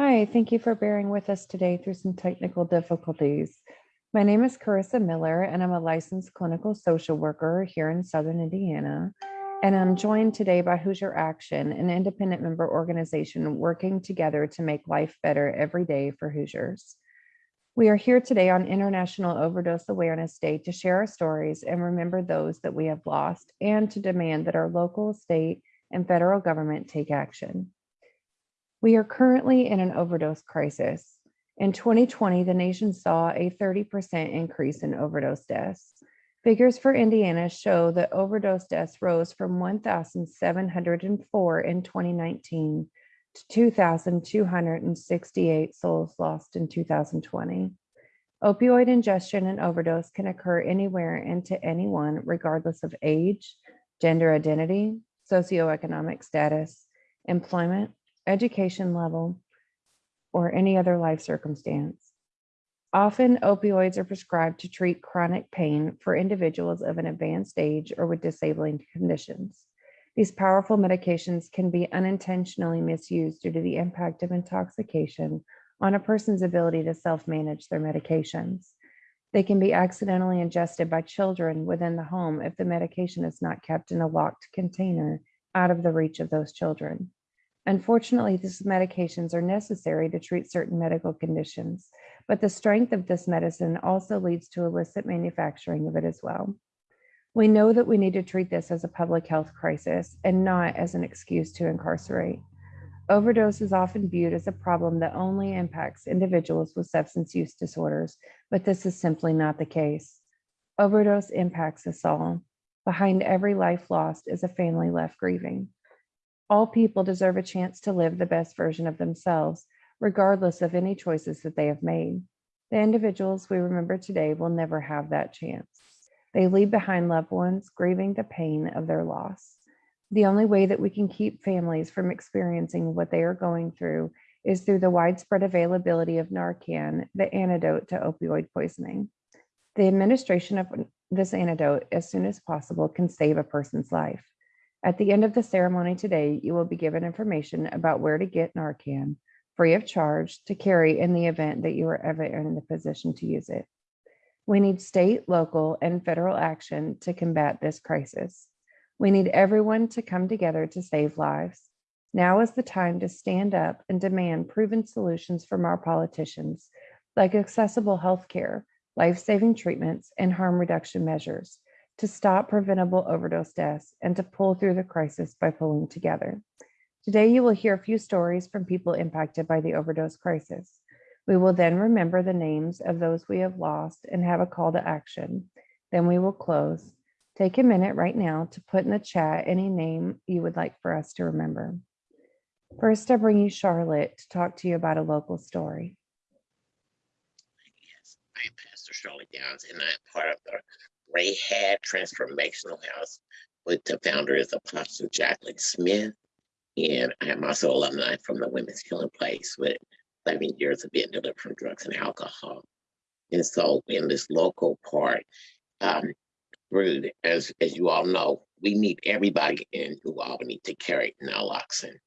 Hi, thank you for bearing with us today through some technical difficulties. My name is Carissa Miller, and I'm a licensed clinical social worker here in Southern Indiana. And I'm joined today by Hoosier Action, an independent member organization working together to make life better every day for Hoosiers. We are here today on International Overdose Awareness Day to share our stories and remember those that we have lost and to demand that our local, state, and federal government take action. We are currently in an overdose crisis. In 2020, the nation saw a 30% increase in overdose deaths. Figures for Indiana show that overdose deaths rose from 1,704 in 2019 to 2,268 souls lost in 2020. Opioid ingestion and overdose can occur anywhere and to anyone, regardless of age, gender identity, socioeconomic status, employment, education level, or any other life circumstance. Often opioids are prescribed to treat chronic pain for individuals of an advanced age or with disabling conditions. These powerful medications can be unintentionally misused due to the impact of intoxication on a person's ability to self-manage their medications. They can be accidentally ingested by children within the home if the medication is not kept in a locked container out of the reach of those children. Unfortunately, these medications are necessary to treat certain medical conditions, but the strength of this medicine also leads to illicit manufacturing of it as well. We know that we need to treat this as a public health crisis and not as an excuse to incarcerate. Overdose is often viewed as a problem that only impacts individuals with substance use disorders, but this is simply not the case. Overdose impacts us all. Behind every life lost is a family left grieving. All people deserve a chance to live the best version of themselves, regardless of any choices that they have made. The individuals we remember today will never have that chance. They leave behind loved ones grieving the pain of their loss. The only way that we can keep families from experiencing what they are going through is through the widespread availability of Narcan, the antidote to opioid poisoning. The administration of this antidote as soon as possible can save a person's life. At the end of the ceremony today, you will be given information about where to get Narcan free of charge to carry in the event that you are ever in the position to use it. We need state, local, and federal action to combat this crisis. We need everyone to come together to save lives. Now is the time to stand up and demand proven solutions from our politicians, like accessible healthcare, life-saving treatments, and harm reduction measures to stop preventable overdose deaths and to pull through the crisis by pulling together. Today, you will hear a few stories from people impacted by the overdose crisis. We will then remember the names of those we have lost and have a call to action. Then we will close. Take a minute right now to put in the chat any name you would like for us to remember. First, I bring you Charlotte to talk to you about a local story. Yes, I'm Pastor Charlotte Downs, and I'm part of the Rahab Transformational House with the founder is Apostle Jacqueline Smith. And I am also alumni from the Women's Healing Place with 11 years of being delivered from drugs and alcohol. And so in this local part, um, as, as you all know, we need everybody in New Albany to carry naloxone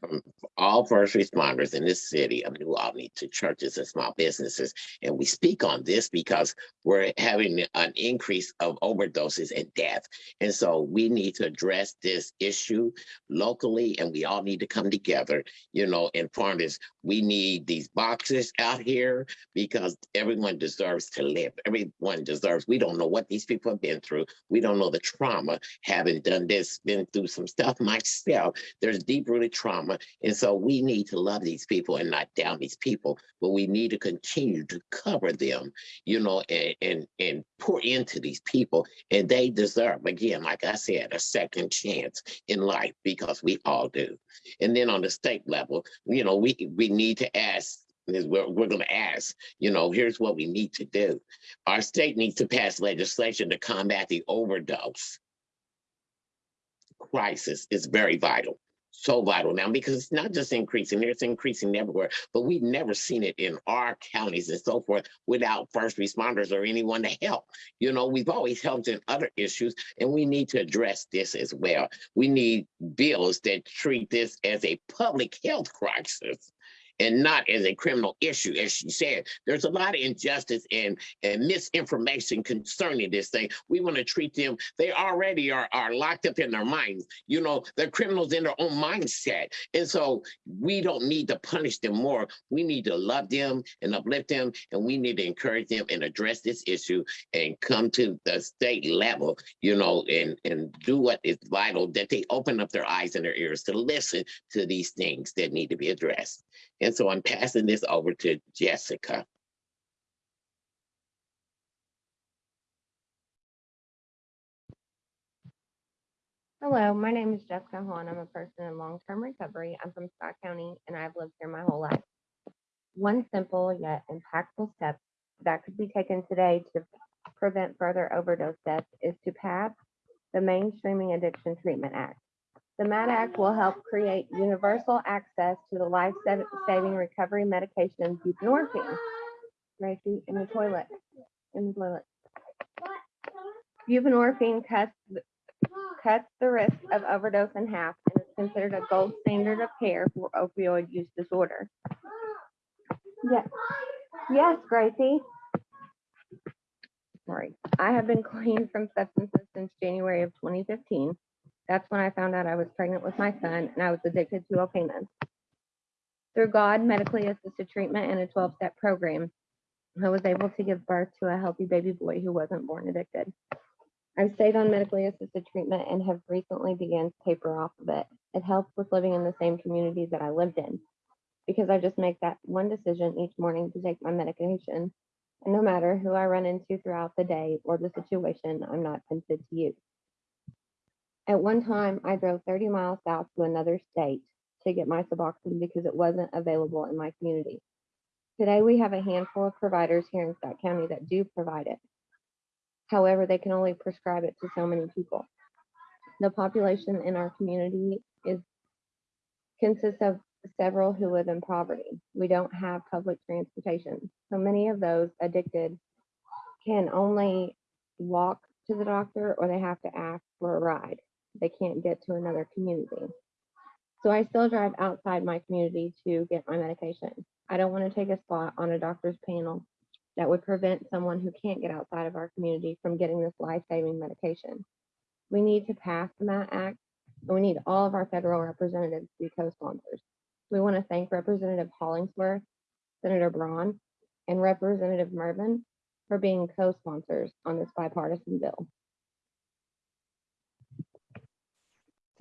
from all first responders in this city of New Albany to churches and small businesses. And we speak on this because we're having an increase of overdoses and death. And so we need to address this issue locally and we all need to come together, you know, and form this. We need these boxes out here because everyone deserves to live. Everyone deserves, we don't know what these people have been through. We don't know the trauma, having done this, been through some stuff myself. There's deep rooted trauma trauma. And so we need to love these people and not down these people, but we need to continue to cover them, you know, and, and, and pour into these people. And they deserve, again, like I said, a second chance in life because we all do. And then on the state level, you know, we, we need to ask we're, we're going to ask, you know, here's what we need to do. Our state needs to pass legislation to combat the overdose crisis is very vital so vital now because it's not just increasing it's increasing everywhere but we've never seen it in our counties and so forth without first responders or anyone to help. You know we've always helped in other issues and we need to address this as well. We need bills that treat this as a public health crisis and not as a criminal issue, as she said. There's a lot of injustice and, and misinformation concerning this thing. We want to treat them, they already are, are locked up in their minds. You know, they're criminals in their own mindset. And so we don't need to punish them more. We need to love them and uplift them, and we need to encourage them and address this issue and come to the state level, you know, and, and do what is vital, that they open up their eyes and their ears to listen to these things that need to be addressed. So I'm passing this over to Jessica. Hello, my name is Jessica Hahn. I'm a person in long-term recovery. I'm from Scott County and I've lived here my whole life. One simple yet impactful step that could be taken today to prevent further overdose deaths is to pass the Mainstreaming Addiction Treatment Act. The MAT Act will help create universal access to the life-saving recovery medication buprenorphine. Gracie, in the toilet, in the toilet. Buprenorphine cuts cuts the risk of overdose in half and is considered a gold standard of care for opioid use disorder. Yes, yes, Gracie. Sorry, I have been clean from substances since January of 2015. That's when I found out I was pregnant with my son and I was addicted to opioids. Through God, medically assisted treatment and a 12-step program, I was able to give birth to a healthy baby boy who wasn't born addicted. I've stayed on medically assisted treatment and have recently began to taper off of it. It helps with living in the same community that I lived in because I just make that one decision each morning to take my medication. And no matter who I run into throughout the day or the situation, I'm not tempted to use. At one time, I drove 30 miles south to another state to get my Suboxone because it wasn't available in my community. Today, we have a handful of providers here in Scott County that do provide it. However, they can only prescribe it to so many people. The population in our community is consists of several who live in poverty. We don't have public transportation. So many of those addicted can only walk to the doctor or they have to ask for a ride. They can't get to another community. So I still drive outside my community to get my medication. I don't want to take a spot on a doctor's panel that would prevent someone who can't get outside of our community from getting this life-saving medication. We need to pass the MAT Act, and we need all of our federal representatives to be co-sponsors. We want to thank Representative Hollingsworth, Senator Braun, and Representative Mrvan for being co-sponsors on this bipartisan bill.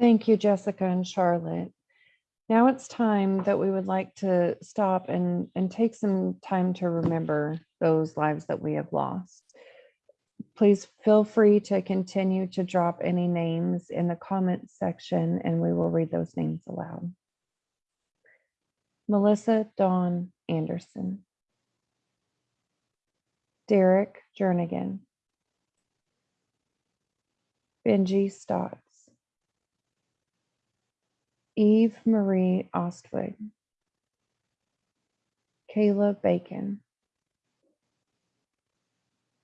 Thank you, Jessica and Charlotte. Now it's time that we would like to stop and, and take some time to remember those lives that we have lost. Please feel free to continue to drop any names in the comments section and we will read those names aloud. Melissa Dawn Anderson. Derek Jernigan. Benji Stotts. Eve Marie Ostwig. Kayla Bacon.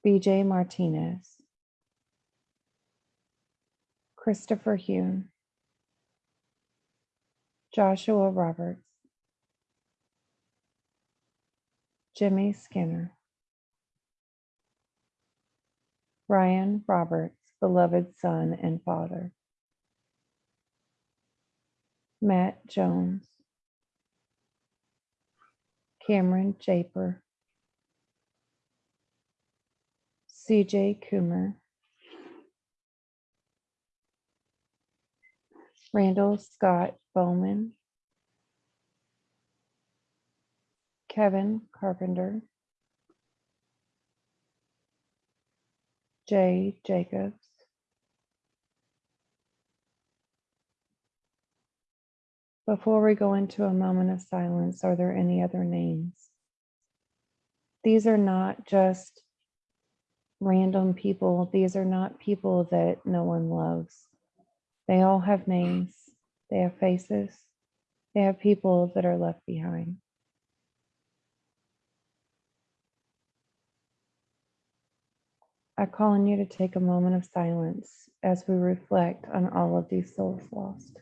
BJ Martinez. Christopher Hume. Joshua Roberts. Jimmy Skinner. Ryan Roberts, beloved son and father. Matt Jones. Cameron Japer. CJ Coomer. Randall Scott Bowman. Kevin Carpenter. Jay Jacobs. Before we go into a moment of silence, are there any other names? These are not just random people. These are not people that no one loves. They all have names. They have faces. They have people that are left behind. I call on you to take a moment of silence as we reflect on all of these souls lost.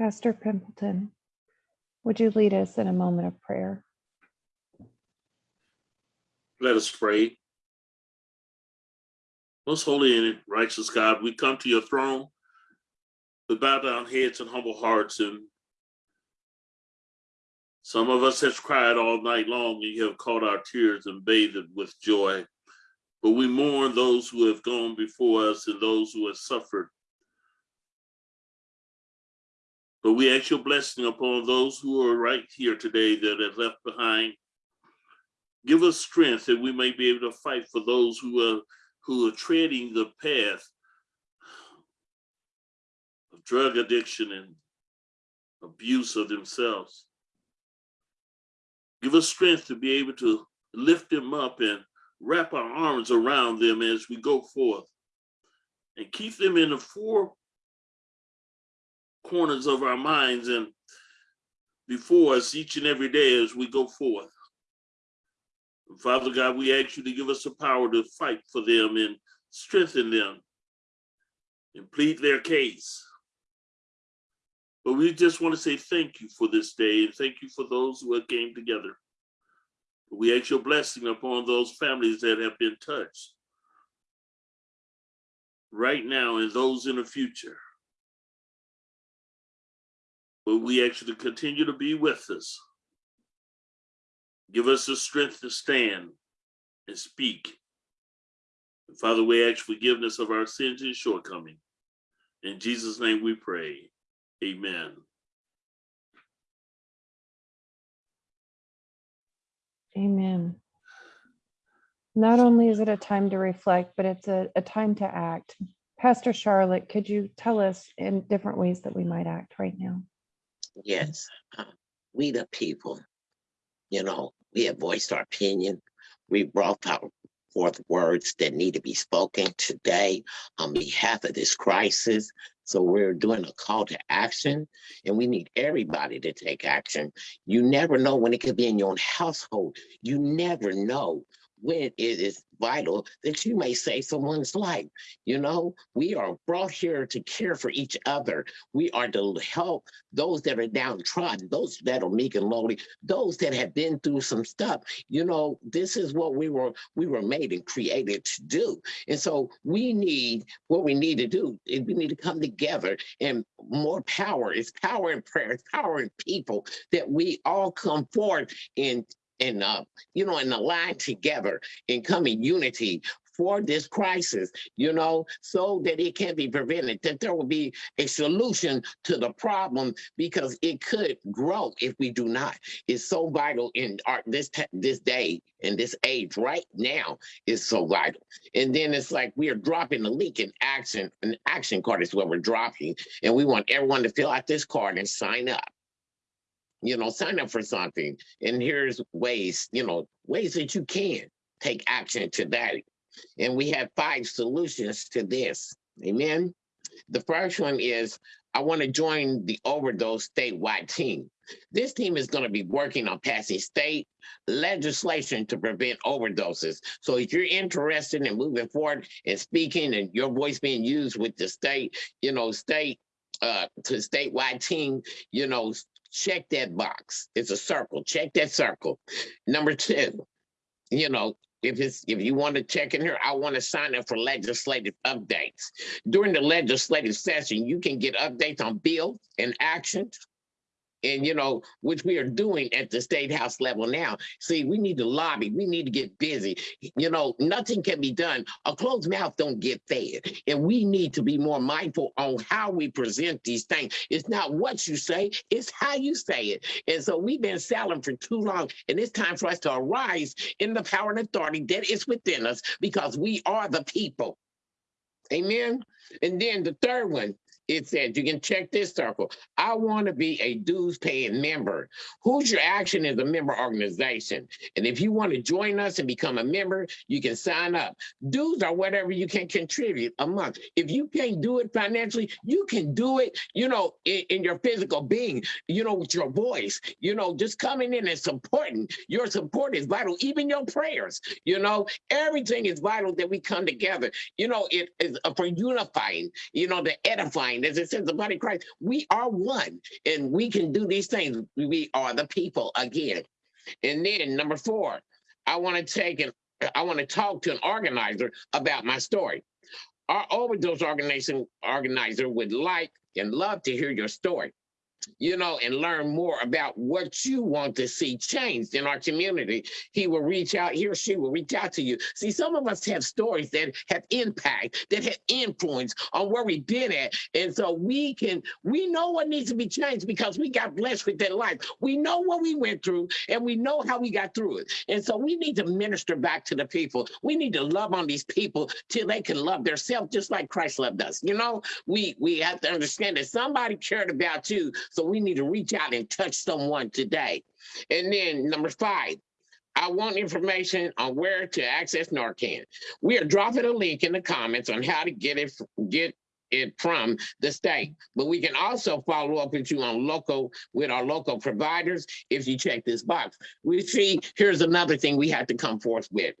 Pastor Pimpleton, would you lead us in a moment of prayer? Let us pray. Most holy and righteous God, we come to your throne with bow down heads and humble hearts. And some of us have cried all night long, and you have caught our tears and bathed it with joy. But we mourn those who have gone before us and those who have suffered. But we ask your blessing upon those who are right here today that have left behind give us strength that we may be able to fight for those who are who are treading the path of drug addiction and abuse of themselves. Give us strength to be able to lift them up and wrap our arms around them as we go forth and keep them in the four corners of our minds and before us each and every day as we go forth. Father God, we ask you to give us the power to fight for them and strengthen them and plead their case. But we just want to say thank you for this day and thank you for those who have came together. We ask your blessing upon those families that have been touched right now and those in the future. But we to continue to be with us. Give us the strength to stand and speak. And Father, we ask forgiveness of our sins and shortcomings. In Jesus' name we pray. Amen. Amen. Not only is it a time to reflect, but it's a, a time to act. Pastor Charlotte, could you tell us in different ways that we might act right now? Yes, uh, we the people, you know, we have voiced our opinion. We brought out forth words that need to be spoken today on behalf of this crisis. So we're doing a call to action and we need everybody to take action. You never know when it could be in your own household. You never know when it is vital that you may save someone's life. You know, we are brought here to care for each other. We are to help those that are downtrodden, those that are meek and lowly, those that have been through some stuff. You know, this is what we were we were made and created to do. And so we need what we need to do. is We need to come together and more power. It's power in prayer, it's power in people that we all come forward in and uh, you know, and align together and come in unity for this crisis, you know, so that it can be prevented, that there will be a solution to the problem because it could grow if we do not. It's so vital in our this this day and this age right now is so vital. And then it's like we are dropping the leak in action. An action card is what we're dropping, and we want everyone to fill out this card and sign up you know, sign up for something. And here's ways, you know, ways that you can take action to that. And we have five solutions to this. Amen. The first one is I want to join the overdose statewide team. This team is going to be working on passing state legislation to prevent overdoses. So if you're interested in moving forward and speaking and your voice being used with the state, you know, state uh to statewide team, you know, check that box. It's a circle. Check that circle. Number two, you know, if it's if you want to check in here, I want to sign up for legislative updates. During the legislative session, you can get updates on bills and actions and you know which we are doing at the state house level now. See we need to lobby. We need to get busy. You know nothing can be done. A closed mouth don't get fed. And we need to be more mindful on how we present these things. It's not what you say it's how you say it. And so we've been silent for too long and it's time for us to arise in the power and authority that is within us because we are the people. Amen? And then the third one it says you can check this circle. I want to be a dues paying member. Hoosier Action is a member organization. And if you want to join us and become a member, you can sign up. Dues are whatever you can contribute a month. If you can't do it financially, you can do it, you know, in, in your physical being, you know, with your voice, you know, just coming in and supporting. Your support is vital, even your prayers, you know, everything is vital that we come together. You know, it is for unifying, you know, the edifying mind. As it says, the body of Christ, we are one and we can do these things. We are the people again. And then number four, I want to take and I want to talk to an organizer about my story. Our overdose organization organizer would like and love to hear your story you know, and learn more about what you want to see changed in our community, he will reach out, he or she will reach out to you. See, some of us have stories that have impact, that have influence on where we've been at. And so we can, we know what needs to be changed because we got blessed with that life. We know what we went through and we know how we got through it. And so we need to minister back to the people. We need to love on these people till they can love themselves just like Christ loved us. You know, we we have to understand that somebody cared about you so we need to reach out and touch someone today. And then number five, I want information on where to access Narcan. We are dropping a link in the comments on how to get it get it from the state. But we can also follow up with you on local with our local providers if you check this box. We see here's another thing we have to come forth with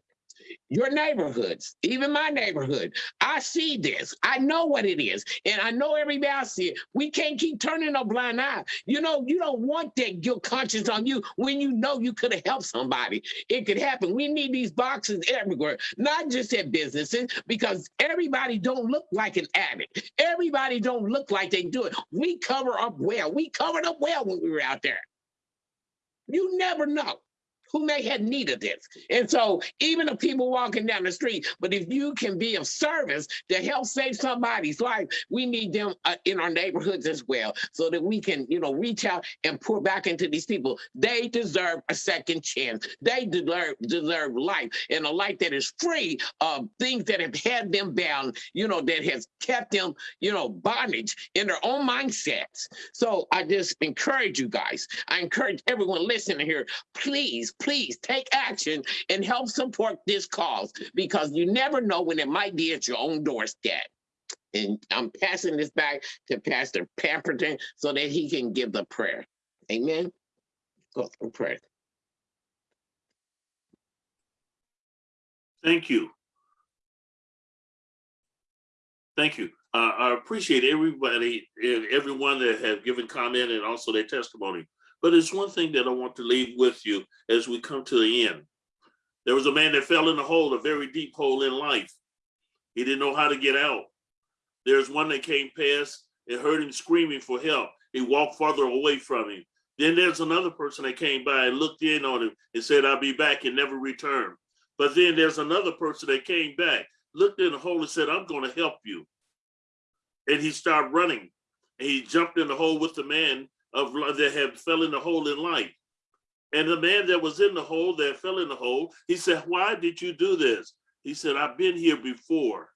your neighborhoods, even my neighborhood. I see this. I know what it is. And I know everybody else see it. We can't keep turning a blind eye. You know, you don't want that guilt conscience on you when you know you could have helped somebody. It could happen. We need these boxes everywhere, not just at businesses, because everybody don't look like an addict. Everybody don't look like they do it. We cover up well. We covered up well when we were out there. You never know who may have need of this. And so even the people walking down the street, but if you can be of service to help save somebody's life, we need them uh, in our neighborhoods as well, so that we can, you know, reach out and pour back into these people. They deserve a second chance. They deserve deserve life and a life that is free of things that have had them bound, you know, that has kept them, you know, bondage in their own mindsets. So I just encourage you guys. I encourage everyone listening here, please, please take action and help support this cause because you never know when it might be at your own doorstep. And I'm passing this back to Pastor Pamperton so that he can give the prayer. Amen. Go through prayer. Thank you. Thank you. Uh, I appreciate everybody and everyone that have given comment and also their testimony. But it's one thing that I want to leave with you as we come to the end. There was a man that fell in a hole, a very deep hole in life. He didn't know how to get out. There's one that came past and heard him screaming for help. He walked farther away from him. Then there's another person that came by and looked in on him and said, I'll be back and never returned. But then there's another person that came back, looked in the hole and said, I'm going to help you. And he started running. And he jumped in the hole with the man of that had fell in the hole in life. And the man that was in the hole that fell in the hole, he said, why did you do this? He said, I've been here before.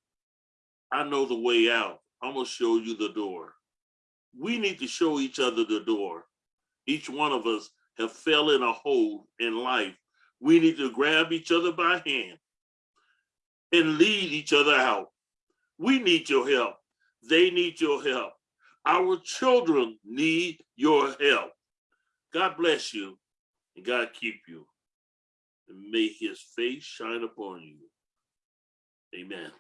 I know the way out. I'm gonna show you the door. We need to show each other the door. Each one of us have fell in a hole in life. We need to grab each other by hand and lead each other out. We need your help. They need your help. Our children need your help. God bless you and God keep you. And may his face shine upon you. Amen.